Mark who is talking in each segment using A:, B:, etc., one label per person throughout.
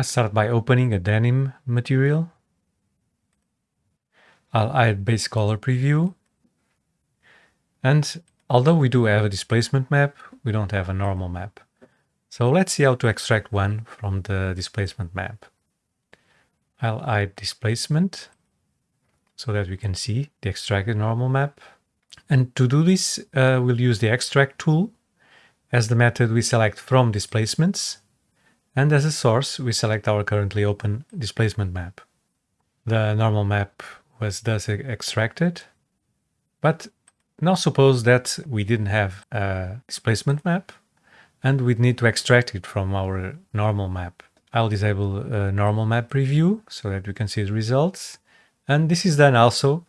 A: I start by opening a denim material. I'll add base color preview. And although we do have a displacement map, we don't have a normal map. So let's see how to extract one from the displacement map. I'll add displacement so that we can see the extracted normal map. And to do this, uh, we'll use the extract tool as the method we select from displacements. And as a source, we select our currently open displacement map. The normal map was thus extracted. But now suppose that we didn't have a displacement map and we'd need to extract it from our normal map. I'll disable normal map preview so that we can see the results. And this is done also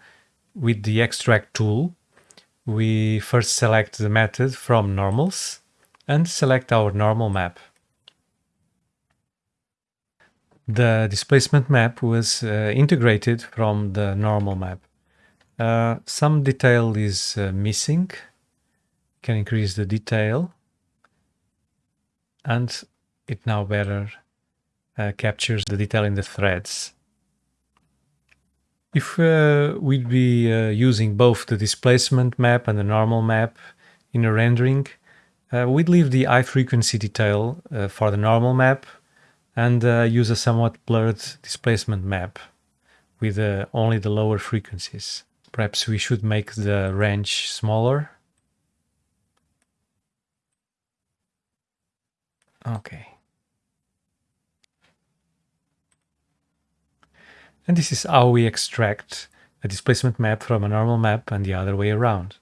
A: with the extract tool. We first select the method from normals and select our normal map. The displacement map was uh, integrated from the normal map. Uh, some detail is uh, missing. Can increase the detail and it now better uh, captures the detail in the threads. If uh, we'd be uh, using both the displacement map and the normal map in a rendering, we'd leave the high frequency detail for the normal map and uh, use a somewhat blurred displacement map with only the lower frequencies. Perhaps we should make the range smaller Okay. And this is how we extract a displacement map from a normal map and the other way around.